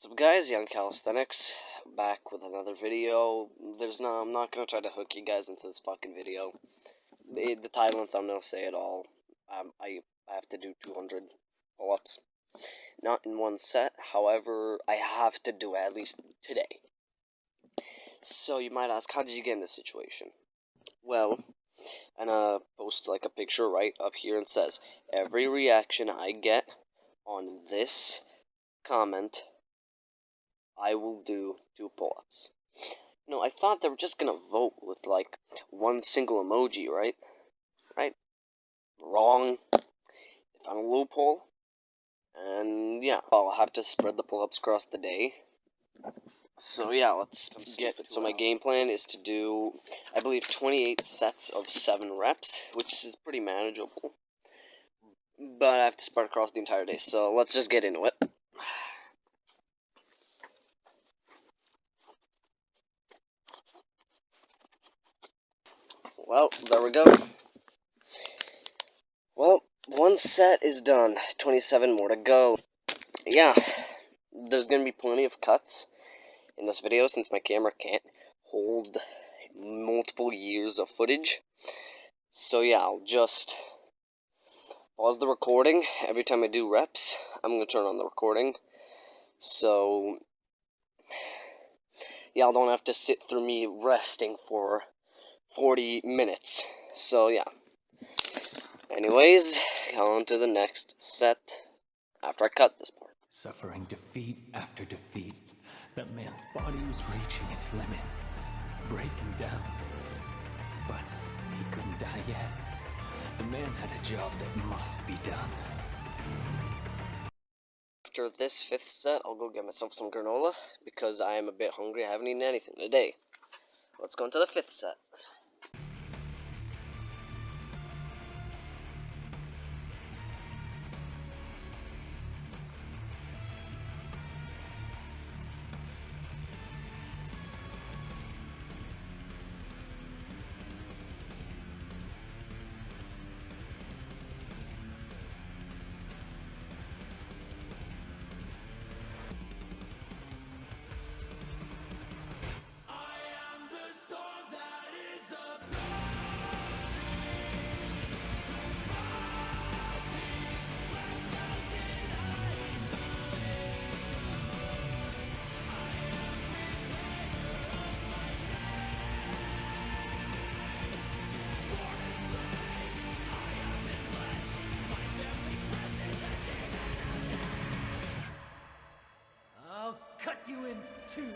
What's up guys, Young Calisthenics, back with another video. There's no, I'm not gonna try to hook you guys into this fucking video. The, the title and thumbnail say it all. Um, I, I have to do 200 pull-ups. Not in one set, however, I have to do it at least today. So you might ask, how did you get in this situation? Well, and uh, post like a picture right up here and says, every reaction I get on this comment I will do two pull-ups. No, I thought they were just gonna vote with, like, one single emoji, right? Right? Wrong. Found a loophole. And, yeah, I'll have to spread the pull-ups across the day. So, yeah, let's get it. So, my game plan is to do, I believe, 28 sets of 7 reps, which is pretty manageable. But I have to spread across the entire day, so let's just get into it. Well, there we go. Well, one set is done. 27 more to go. Yeah, there's going to be plenty of cuts in this video since my camera can't hold multiple years of footage. So yeah, I'll just pause the recording. Every time I do reps, I'm going to turn on the recording. So, y'all don't have to sit through me resting for 40 minutes. So, yeah. Anyways, on to the next set after I cut this part. Suffering defeat after defeat, that man's body was reaching its limit, breaking down. But he couldn't die yet. The man had a job that must be done. After this fifth set, I'll go get myself some granola because I am a bit hungry. I haven't eaten anything today. Let's go into the fifth set. Cut you in two.